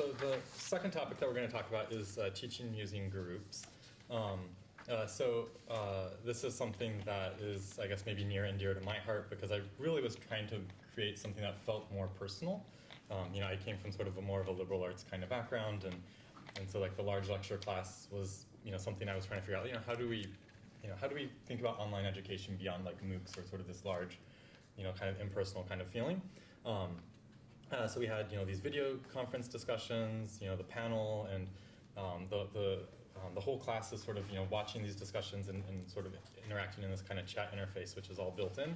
so the second topic that we're going to talk about is uh, teaching using groups. Um, uh, so uh, this is something that is, I guess, maybe near and dear to my heart because I really was trying to create something that felt more personal. Um, you know, I came from sort of a more of a liberal arts kind of background, and and so like the large lecture class was, you know, something I was trying to figure out. You know, how do we, you know, how do we think about online education beyond like MOOCs or sort of this large, you know, kind of impersonal kind of feeling. Um, uh, so we had, you know, these video conference discussions, you know, the panel, and um, the the um, the whole class is sort of, you know, watching these discussions and, and sort of interacting in this kind of chat interface, which is all built in.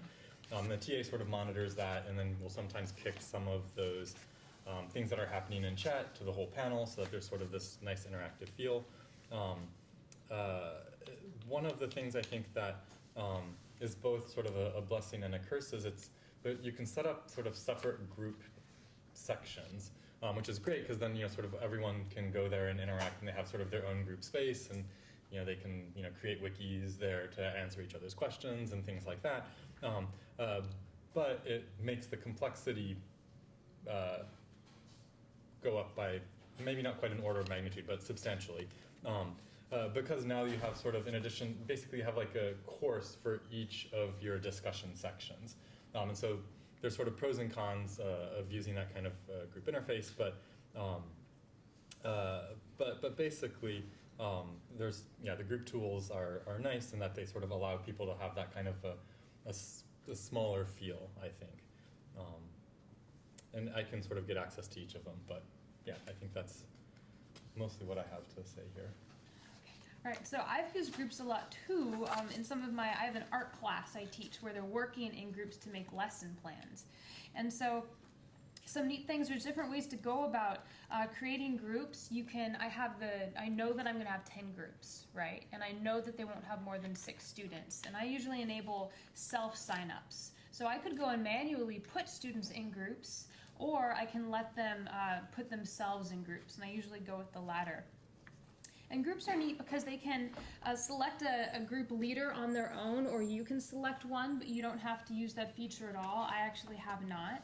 Um, the TA sort of monitors that, and then we'll sometimes kick some of those um, things that are happening in chat to the whole panel, so that there's sort of this nice interactive feel. Um, uh, one of the things I think that um, is both sort of a, a blessing and a curse is it's that you can set up sort of separate group sections, um, which is great because then you know sort of everyone can go there and interact, and they have sort of their own group space, and you know they can you know create wikis there to answer each other's questions and things like that. Um, uh, but it makes the complexity uh, go up by maybe not quite an order of magnitude, but substantially. Um, uh, because now you have sort of, in addition, basically you have like a course for each of your discussion sections. Um, and so there's sort of pros and cons uh, of using that kind of uh, group interface, but um, uh, but but basically um, there's yeah the group tools are, are nice in that they sort of allow people to have that kind of a smaller feel I think, um, and I can sort of get access to each of them. But yeah, I think that's mostly what I have to say here. All right, so I've used groups a lot too. Um, in some of my, I have an art class I teach where they're working in groups to make lesson plans, and so some neat things. There's different ways to go about uh, creating groups. You can. I have the. I know that I'm going to have ten groups, right? And I know that they won't have more than six students. And I usually enable self signups. So I could go and manually put students in groups, or I can let them uh, put themselves in groups. And I usually go with the latter. And groups are neat because they can uh, select a, a, group leader on their own, or you can select one, but you don't have to use that feature at all. I actually have not.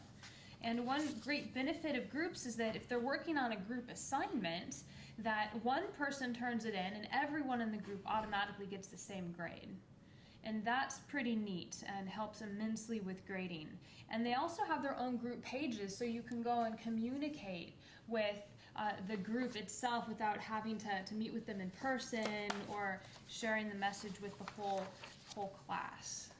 And one great benefit of groups is that if they're working on a group assignment, that one person turns it in and everyone in the group automatically gets the same grade. And that's pretty neat and helps immensely with grading. And they also have their own group pages so you can go and communicate with uh, the group itself without having to, to meet with them in person or sharing the message with the whole, whole class.